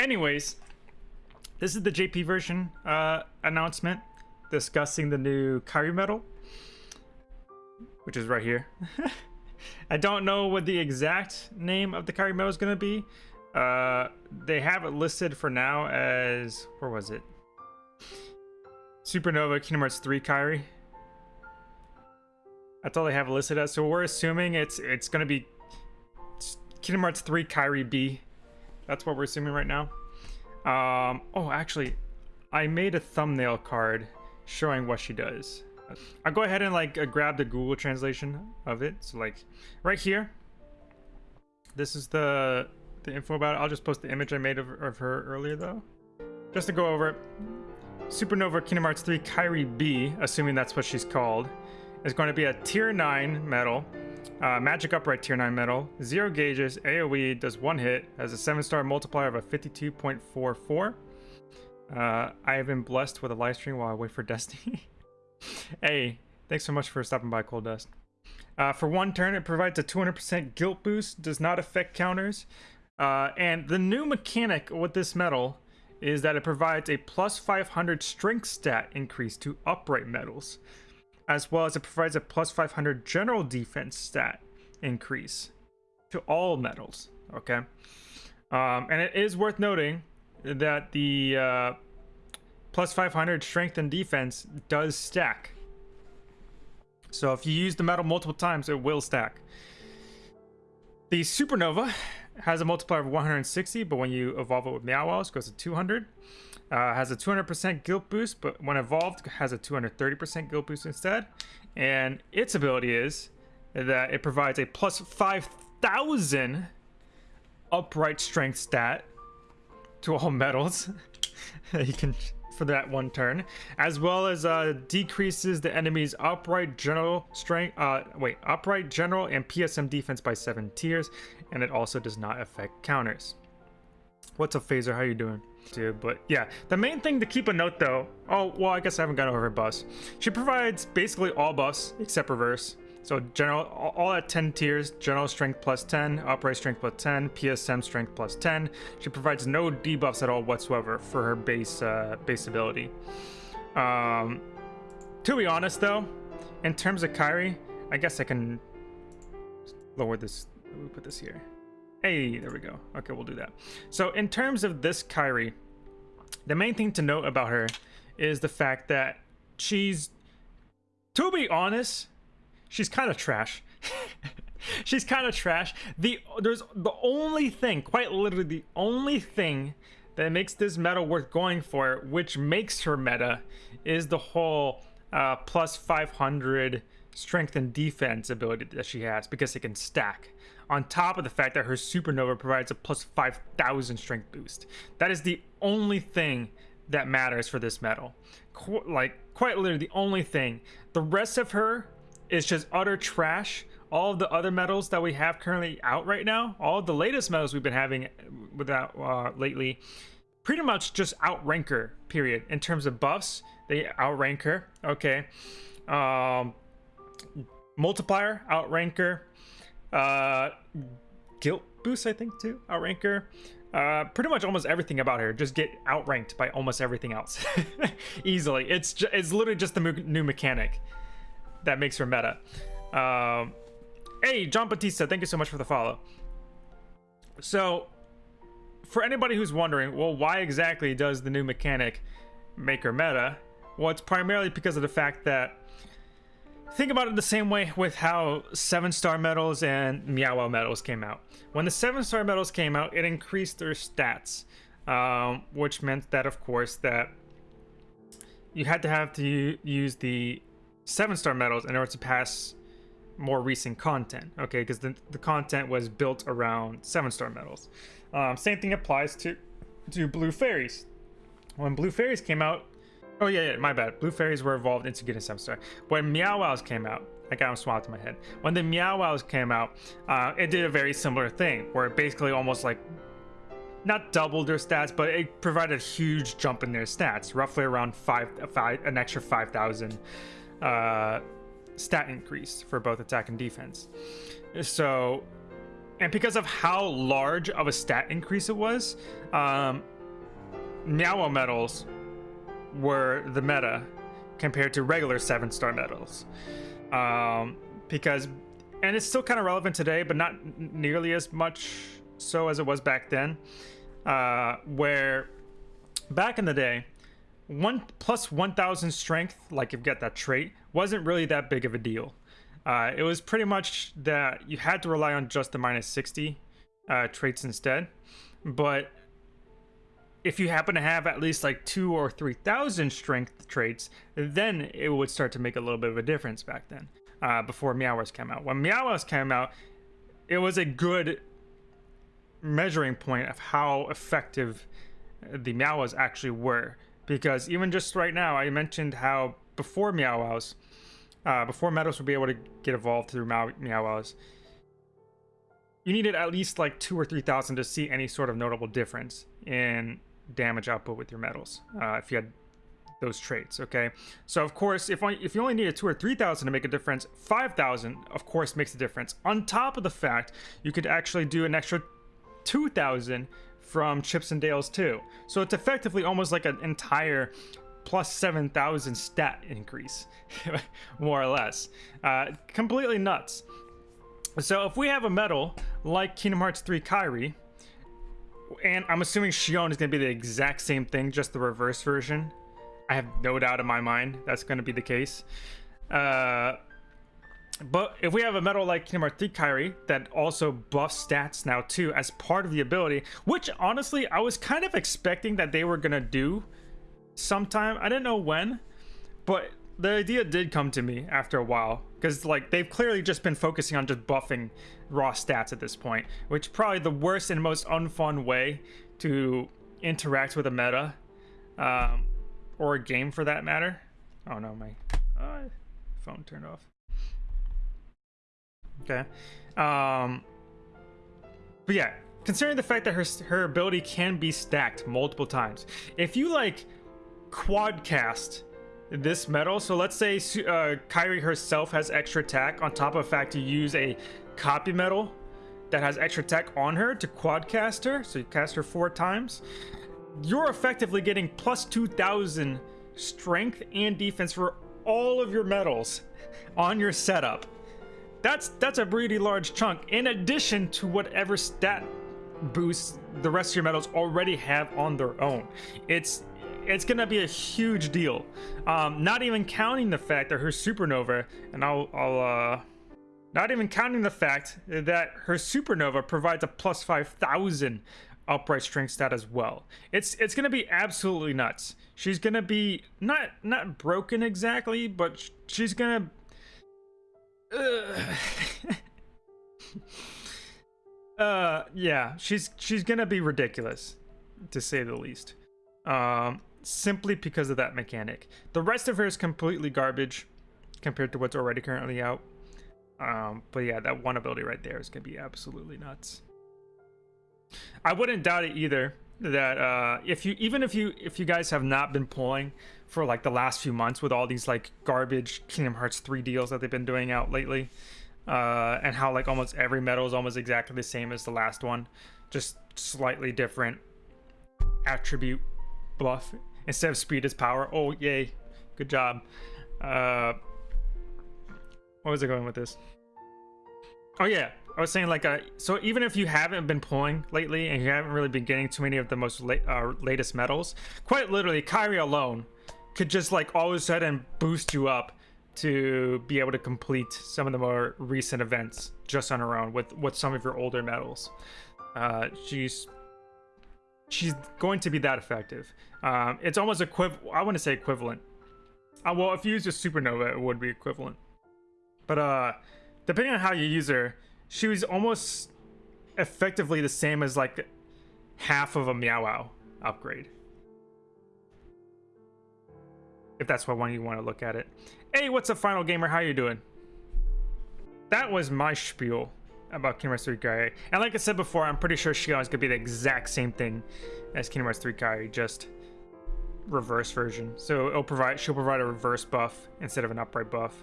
anyways, this is the JP version uh, announcement discussing the new Kairi medal, which is right here. I don't know what the exact name of the Kairi medal is going to be. Uh, they have it listed for now as where was it? Supernova Kingdom Hearts 3 Kairi. That's all they have listed as. So we're assuming it's it's gonna be Kingdom Hearts 3 Kairi B. That's what we're assuming right now. Um, oh, actually, I made a thumbnail card showing what she does. I'll go ahead and like uh, grab the Google translation of it. So like right here, this is the the info about it. I'll just post the image I made of, of her earlier though. Just to go over it. Supernova Kingdom Hearts 3 Kairi B, assuming that's what she's called, is going to be a tier 9 medal. Uh, magic upright tier 9 Medal, 0 gauges, AoE, does 1 hit, has a 7 star multiplier of a 52.44. Uh, I have been blessed with a live stream while I wait for Destiny. hey, thanks so much for stopping by, Cold Dust. Uh, for one turn, it provides a 200% guilt boost, does not affect counters. Uh, and the new mechanic with this medal is that it provides a plus 500 strength stat increase to upright medals, as well as it provides a plus 500 general defense stat increase to all medals. Okay. Um, and it is worth noting that the uh, plus 500 strength and defense does stack. So if you use the medal multiple times, it will stack. The Supernova has a multiplier of 160, but when you evolve it with Meow it goes to 200. Uh, has a 200% guilt boost, but when evolved, has a 230% guilt boost instead. And its ability is that it provides a plus 5,000 upright strength stat to all medals. you can for that one turn, as well as uh, decreases the enemy's upright general strength, uh, wait, upright general and PSM defense by seven tiers, and it also does not affect counters. What's up, Phaser? How are you doing? But yeah, the main thing to keep a note though. Oh, well, I guess I haven't gone over her. She provides basically all buffs except reverse. So general, all at 10 tiers, general strength plus 10, upright strength plus 10, PSM strength plus 10. She provides no debuffs at all whatsoever for her base uh, base ability. Um, to be honest though, in terms of Kairi, I guess I can lower this, we put this here. Hey, there we go. Okay, we'll do that. So in terms of this Kairi, the main thing to note about her is the fact that she's, to be honest, she's kind of trash. she's kind of trash. The there's the only thing, quite literally the only thing that makes this meta worth going for, which makes her meta, is the whole uh, plus 500 strength and defense ability that she has because it can stack. On top of the fact that her supernova provides a plus 5,000 strength boost. That is the only thing that matters for this medal. Qu like, quite literally the only thing. The rest of her is just utter trash. All of the other medals that we have currently out right now, all the latest medals we've been having without uh, lately, pretty much just outrank her. Period. In terms of buffs, they outrank her. Okay. Um, multiplier outrank her. Uh, guilt boost, I think too. Outrank her. Uh, pretty much almost everything about her just get outranked by almost everything else easily. It's it's literally just the new mechanic that makes her meta. Um, hey, John Batista, thank you so much for the follow. So, for anybody who's wondering, well, why exactly does the new mechanic make her meta? Well, it's primarily because of the fact that think about it the same way with how seven star medals and Meow medals came out. When the seven star medals came out, it increased their stats, um, which meant that, of course, that you had to have to use the seven star medals in order to pass more recent content okay? Because the, the content was built around seven star medals um, same thing applies to to blue fairies. When blue fairies came out oh yeah, yeah my bad. Blue fairies were evolved into getting seven star when meow wows came out I got them swapped in my head. When the meow wows came out uh, it did a very similar thing where it basically almost like not doubled their stats, but it provided a huge jump in their stats, roughly around five, five an extra 5,000 uh, stat increase for both attack and defense. So, and because of how large of a stat increase it was, um, Meow medals were the meta compared to regular seven star medals. Um, because, and it's still kind of relevant today, but not nearly as much so as it was back then. Uh, where back in the day, one plus 1000 strength, like you've got that trait, wasn't really that big of a deal. Uh, it was pretty much that you had to rely on just the minus 60 uh, traits instead. But if you happen to have at least like two or 3000 strength traits, then it would start to make a little bit of a difference back then, uh, before Meowers came out. When Meowers came out, it was a good measuring point of how effective the Meows actually were. Because even just right now, I mentioned how before Meows, uh, before medals would be able to get evolved through Meows, you needed at least like two or 3,000 to see any sort of notable difference in damage output with your medals uh, if you had those traits okay? So of course if, if you only needed two or three thousand to make a difference 5000 of course makes a difference. On top of the fact you could actually do an extra 2000 from chips and dales too. So it's effectively almost like an entire plus 7000 stat increase more or less. Uh, completely nuts. So if we have a medal like kingdom hearts 3 kairi and I'm assuming Xion is going to be the exact same thing, just the reverse version. I have no doubt in my mind that's going to be the case. Uh, but if we have a medal like 3 Kairi that also buffs stats now too as part of the ability, which honestly I was kind of expecting that they were going to do sometime. I didn't know when, but the idea did come to me after a while because like they've clearly just been focusing on just buffing raw stats at this point, which probably the worst and most unfun way to interact with a meta um, or a game for that matter. Oh no, my uh, phone turned off. Okay. Um, but yeah, considering the fact that her her ability can be stacked multiple times, if you like quad cast this medal. So let's say uh, Kairi herself has extra attack on top of the fact you use a copy medal that has extra attack on her to quad cast her. So you cast her four times. You're effectively getting plus 2,000 strength and defense for all of your medals on your setup. That's that's a pretty large chunk in addition to whatever stat boosts the rest of your medals already have on their own. It's it's gonna be a huge deal. Um, not even counting the fact that her supernova, and I'll, I'll uh, not even counting the fact that her supernova provides a plus 5,000 upright strength stat as well. It's it's gonna be absolutely nuts. She's gonna be not not broken exactly, but she's gonna. Uh, uh yeah, she's she's gonna be ridiculous, to say the least. Um, simply because of that mechanic. The rest of her is completely garbage compared to what's already currently out. Um, but yeah, that one ability right there is gonna be absolutely nuts. I wouldn't doubt it either that uh, if you even if you if you guys have not been pulling for like the last few months with all these like garbage Kingdom Hearts 3 deals that they've been doing out lately, uh, and how like almost every medal is almost exactly the same as the last one, just slightly different attribute buff instead of speed is power. Oh, yay. Good job. Uh, what was I going with this? Oh, yeah. I was saying, like, uh, so even if you haven't been pulling lately and you haven't really been getting too many of the most late, uh, latest medals, quite literally, Kairi alone could just, like, all of a sudden boost you up to be able to complete some of the more recent events just on her own with, with some of your older medals. Uh, she's she's going to be that effective. Um, it's almost equivalent. I want to say equivalent. Uh, well, if you use a supernova, it would be equivalent. But uh, depending on how you use her, she was almost effectively the same as like half of a meowwow upgrade. If that's what one you want to look at it. Hey, what's up, Final Gamer? How you doing? That was my spiel about Kingdom Hearts 3 Kai. And like I said before, I'm pretty sure Xion is going to be the exact same thing as Kingdom Hearts 3 Kai, just reverse version. So it'll provide she'll provide a reverse buff instead of an upright buff,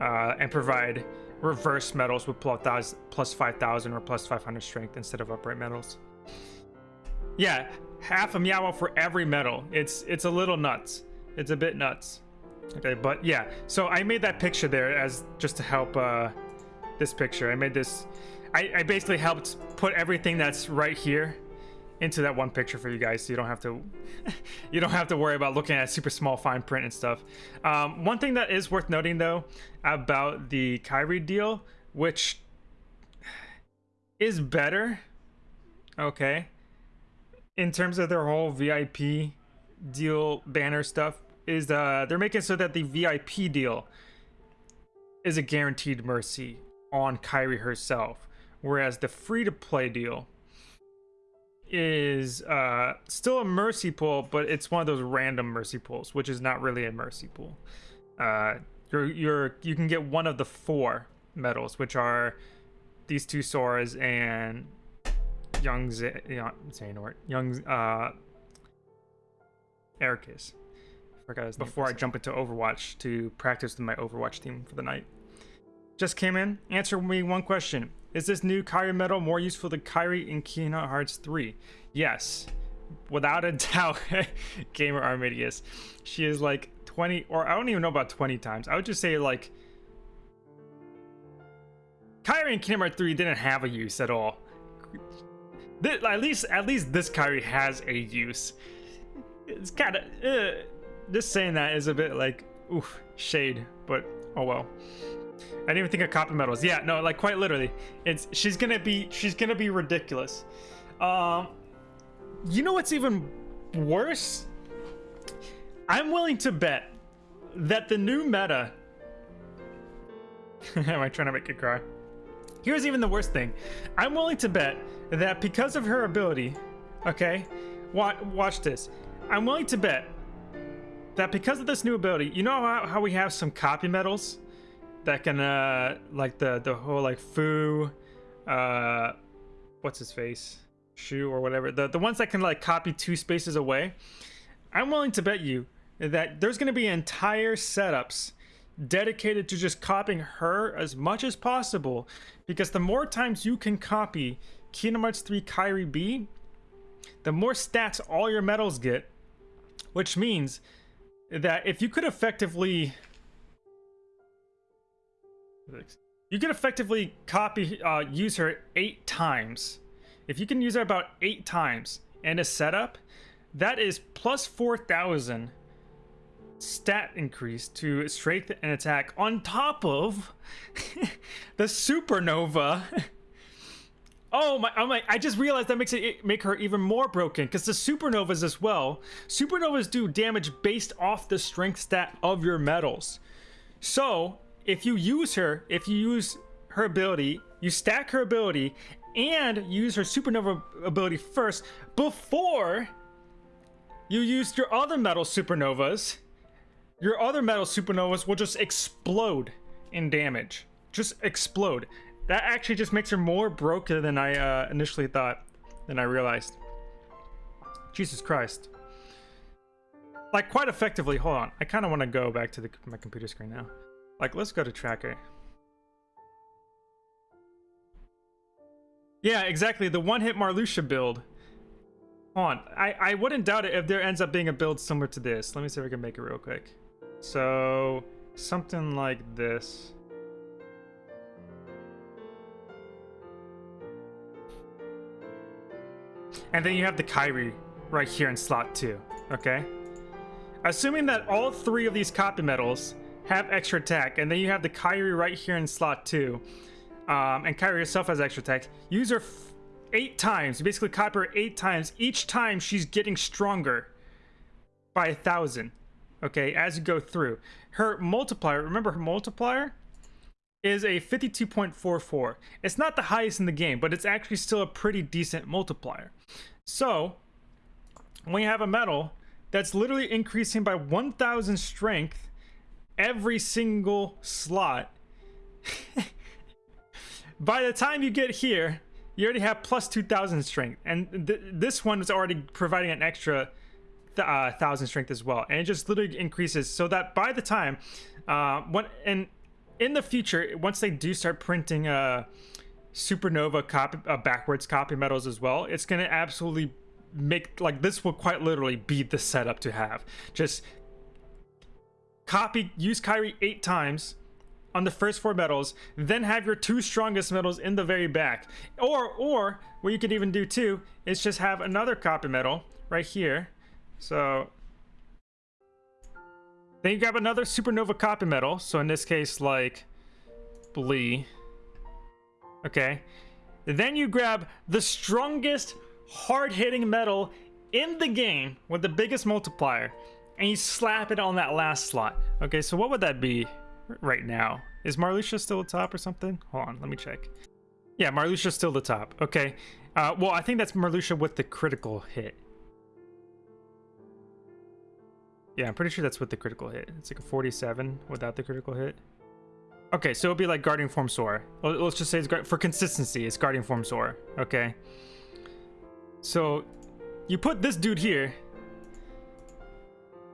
uh, and provide reverse medals with plus 5,000 or plus 500 strength instead of upright medals. Yeah, half a meow for every medal. It's it's a little nuts. It's a bit nuts. Okay, but yeah. So I made that picture there as just to help uh, this picture. I made this. I, I basically helped put everything that's right here into that one picture for you guys so you don't have to you don't have to worry about looking at super small fine print and stuff um, one thing that is worth noting though about the Kairi deal which is better okay in terms of their whole vip deal banner stuff is uh they're making so that the vip deal is a guaranteed mercy on Kairi herself whereas the free to play deal is uh, still a mercy pool, but it's one of those random mercy pools, which is not really a mercy pool. Uh, you're you're you can get one of the four medals, which are these two Soras and young Z- Xehanort, young uh, Eraqus. Forgot his Before I jump into Overwatch to practice with my Overwatch team for the night. Just came in. Answer me one question. Is this new Kairi medal more useful than Kairi in Kingdom Hearts 3? Yes. Without a doubt, Gamer Armidius. She is like 20, or I don't even know about 20 times. I would just say like... Kairi in Kingdom Hearts 3 didn't have a use at all. at least, at least this Kairi has a use. It's kind of... Uh, just saying that is a bit like, oof, shade, but oh well. I didn't even think of copy medals. Yeah, no, like quite literally. It's she's gonna be she's gonna be ridiculous. Um you know what's even worse? I'm willing to bet that the new meta Am I trying to make you cry? Here's even the worst thing. I'm willing to bet that because of her ability, okay, watch, watch this. I'm willing to bet that because of this new ability, you know how, how we have some copy medals? That can uh like the the whole like foo uh what's his face? Shu or whatever. The the ones that can like copy two spaces away. I'm willing to bet you that there's going to be entire setups dedicated to just copying her as much as possible. Because the more times you can copy Kingdom Hearts 3 Kairi B the more stats all your medals get. Which means that if you could effectively you can effectively copy, uh, use her eight times. If you can use her about eight times in a setup, that is plus 4,000 stat increase to strength and attack on top of the supernova. oh my, oh my, I just realized that makes it make her even more broken because the supernovas as well. Supernovas do damage based off the strength stat of your medals. So if you use her, if you use her ability, you stack her ability and use her supernova ability first before you use your other medal supernovas, your other medal supernovas will just explode in damage. Just explode. That actually just makes her more broken than I uh, initially thought, than I realized. Jesus Christ. Like, quite effectively, hold on. I kind of want to go back to the, my computer screen now. Like, let's go to tracker. Yeah, exactly. The one-hit Marluxia build. Hold on. I, I wouldn't doubt it if there ends up being a build similar to this. Let me see if I can make it real quick. So, something like this. And then you have the Kairi right here in slot 2, okay? Assuming that all three of these copy medals have extra attack, and then you have the Kairi right here in slot two. Um, and Kairi herself has extra attack. Use her eight times. You basically copy her eight times. Each time she's getting stronger by a thousand. Okay, as you go through. Her multiplier, remember her multiplier is a 52.44. It's not the highest in the game, but it's actually still a pretty decent multiplier. So, when you have a medal that's literally increasing by 1,000 strength every single slot. By the time you get here, you already have plus 2000 strength. And th this one is already providing an extra th uh, 1000 strength as well. And it just literally increases so that by the time, uh, when, and in the future, once they do start printing uh, supernova copy, uh, backwards copy medals as well, it's going to absolutely make like this will quite literally be the setup to have. Just copy use Kairi eight times on the first four medals, then have your two strongest medals in the very back. Or or what you could even do too is just have another copy medal right here. So then you grab another supernova copy medal. So in this case, like Blee. Okay. Then you grab the strongest hard-hitting medal in the game with the biggest multiplier and you slap it on that last slot. Okay, so what would that be right now? Is Marluxia still the top or something? Hold on, let me check. Yeah, Marluxia's still the top. Okay. Uh, well, I think that's Marluxia with the critical hit. Yeah, I'm pretty sure that's with the critical hit. It's like a 47 without the critical hit. Okay, so it'll be like Guardian Form Sora. Let's just say it's for consistency, it's Guardian Form Sora. Okay. So you put this dude here,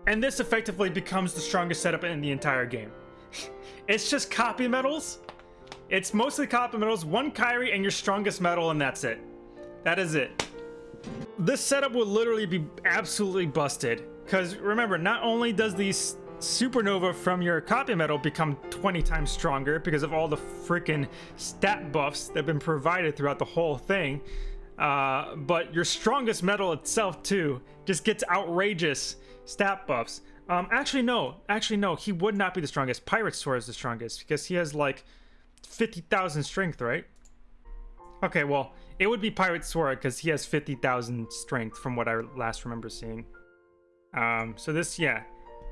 and this effectively becomes the strongest setup in the entire game. it's just copy medals. It's mostly copy medals, one Kairi, and your strongest medal, and that's it. That is it. This setup will literally be absolutely busted. Because remember, not only does these supernova from your copy medal become 20 times stronger because of all the freaking stat buffs that have been provided throughout the whole thing. Uh, but your strongest medal itself too just gets outrageous stat buffs. Um, actually no, actually no, he would not be the strongest. Pirate Sora is the strongest because he has like 50,000 strength, right? Okay, well, it would be Pirate Sora because he has 50,000 strength from what I last remember seeing. Um, so this, yeah,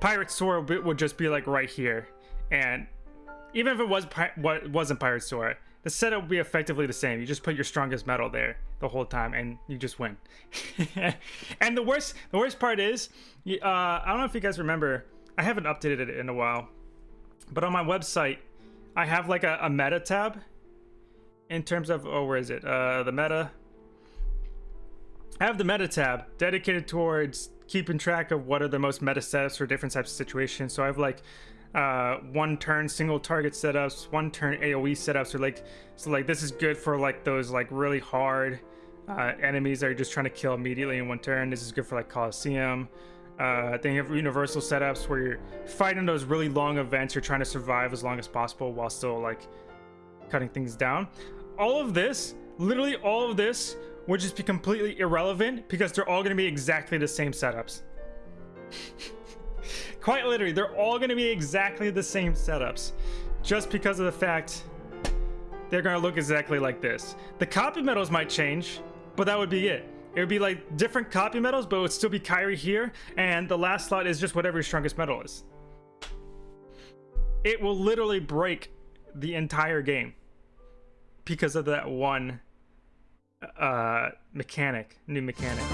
Pirate Sora would just be like right here. And even if it was what wasn't Pirate Sora, the setup will be effectively the same. You just put your strongest medal there the whole time, and you just win. and the worst, the worst part is, uh, I don't know if you guys remember. I haven't updated it in a while, but on my website, I have like a, a meta tab. In terms of, oh, where is it? Uh, the meta. I have the meta tab dedicated towards keeping track of what are the most meta setups for different types of situations. So I have like uh, one turn single target setups, one turn AOE setups, or like so like this is good for like those like really hard uh, enemies that are just trying to kill immediately in one turn. This is good for like Colosseum. Uh, then you have universal setups where you're fighting those really long events. You're trying to survive as long as possible while still like cutting things down. All of this, literally all of this, would just be completely irrelevant because they're all going to be exactly the same setups. Quite literally, they're all going to be exactly the same setups just because of the fact they're going to look exactly like this. The copy medals might change, but that would be it. It would be like different copy medals, but it would still be Kairi here, and the last slot is just whatever your strongest medal is. It will literally break the entire game because of that one uh, mechanic, new mechanic.